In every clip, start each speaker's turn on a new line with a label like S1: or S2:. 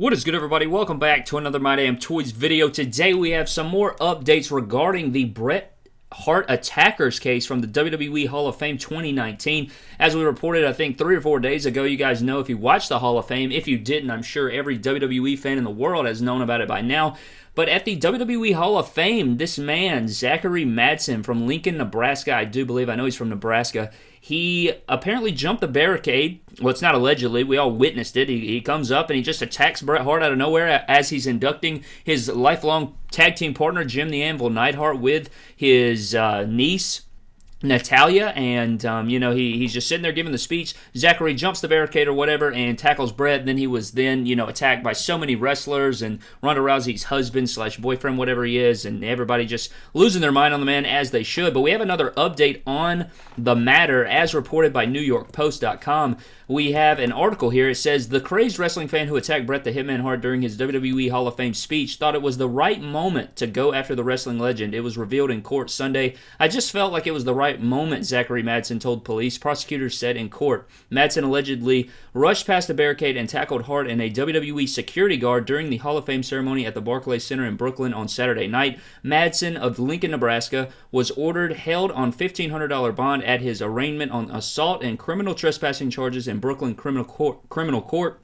S1: What is good, everybody? Welcome back to another My Damn Toys video. Today we have some more updates regarding the Bret Hart Attackers case from the WWE Hall of Fame 2019. As we reported, I think three or four days ago, you guys know if you watched the Hall of Fame. If you didn't, I'm sure every WWE fan in the world has known about it by now. But at the WWE Hall of Fame, this man, Zachary Madsen from Lincoln, Nebraska, I do believe, I know he's from Nebraska, he apparently jumped the barricade. Well, it's not allegedly. We all witnessed it. He, he comes up and he just attacks Bret Hart out of nowhere as he's inducting his lifelong tag team partner, Jim the Anvil Neidhart, with his uh, niece. Natalya, and um, you know he, he's just sitting there giving the speech. Zachary jumps the barricade or whatever and tackles Bret. Then he was then you know attacked by so many wrestlers and Ronda Rousey's husband slash boyfriend, whatever he is, and everybody just losing their mind on the man as they should. But we have another update on the matter as reported by NewYorkPost.com we have an article here. It says the crazed wrestling fan who attacked Bret the Hitman Hart during his WWE Hall of Fame speech thought it was the right moment to go after the wrestling legend. It was revealed in court Sunday. I just felt like it was the right moment, Zachary Madsen told police. Prosecutors said in court. Madsen allegedly rushed past a barricade and tackled Hart and a WWE security guard during the Hall of Fame ceremony at the Barclays Center in Brooklyn on Saturday night. Madsen of Lincoln, Nebraska, was ordered held on $1,500 bond at his arraignment on assault and criminal trespassing charges in Brooklyn Criminal Court. Criminal Court.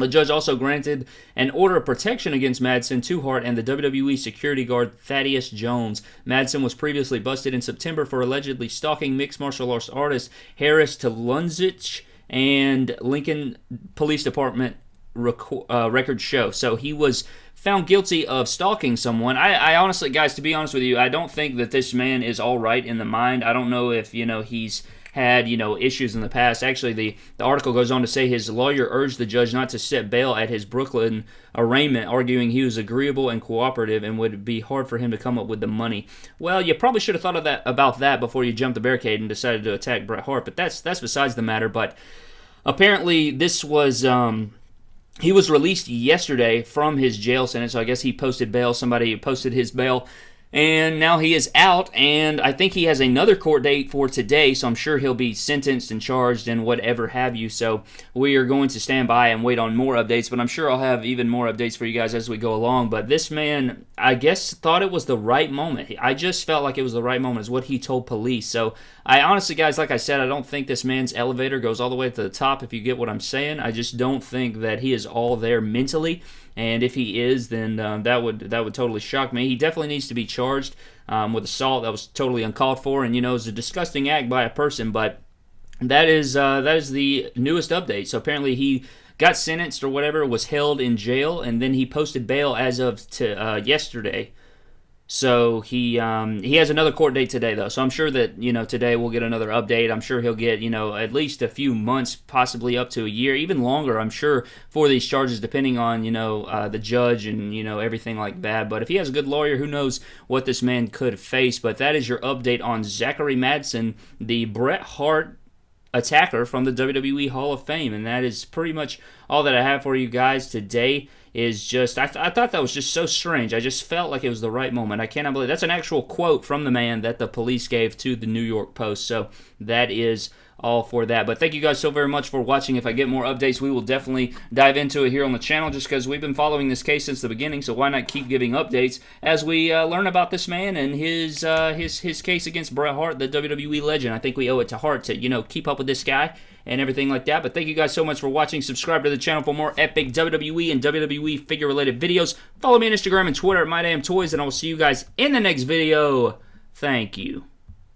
S1: The judge also granted an order of protection against Madsen to Hart and the WWE security guard Thaddeus Jones. Madsen was previously busted in September for allegedly stalking mixed martial arts artist Harris Talundzic and Lincoln Police Department record, uh, records show. So he was found guilty of stalking someone. I, I, honestly, guys, to be honest with you, I don't think that this man is all right in the mind. I don't know if you know he's had you know issues in the past. Actually, the the article goes on to say his lawyer urged the judge not to set bail at his Brooklyn arraignment, arguing he was agreeable and cooperative and would be hard for him to come up with the money. Well, you probably should have thought of that about that before you jumped the barricade and decided to attack Bret Hart. But that's that's besides the matter. But apparently, this was. Um, he was released yesterday from his jail sentence, so I guess he posted bail. Somebody posted his bail and now he is out, and I think he has another court date for today, so I'm sure he'll be sentenced and charged and whatever have you. So we are going to stand by and wait on more updates, but I'm sure I'll have even more updates for you guys as we go along. But this man, I guess, thought it was the right moment. I just felt like it was the right moment, is what he told police. So I honestly, guys, like I said, I don't think this man's elevator goes all the way to the top, if you get what I'm saying. I just don't think that he is all there mentally. And if he is, then um, that would that would totally shock me. He definitely needs to be charged um, with assault. That was totally uncalled for, and you know, it's a disgusting act by a person. But that is uh, that is the newest update. So apparently he got sentenced or whatever, was held in jail, and then he posted bail as of to uh, yesterday. So he um, he has another court date today, though. So I'm sure that you know today we'll get another update. I'm sure he'll get you know at least a few months, possibly up to a year, even longer. I'm sure for these charges, depending on you know uh, the judge and you know everything like that. But if he has a good lawyer, who knows what this man could face? But that is your update on Zachary Madsen, the Bret Hart attacker from the WWE Hall of Fame. And that is pretty much all that I have for you guys today. Is just, I, th- I thought that was just so strange. I just felt like it was the right moment. I cannot believe that's an actual quote from the man that the police gave to the New York Post. So that is all for that. But thank you guys so very much for watching. If I get more updates, we will definitely dive into it here on the channel just because we've been following this case since the beginning. So why not keep giving updates as we uh, learn about this man and his uh, his his case against Bret Hart, the WWE legend. I think we owe it to Hart to you know keep up with this guy and everything like that. But thank you guys so much for watching. Subscribe to the channel for more epic WWE and WWE figure related videos. Follow me on Instagram and Twitter at MyDamnToys, and I will see you guys in the next video. Thank you.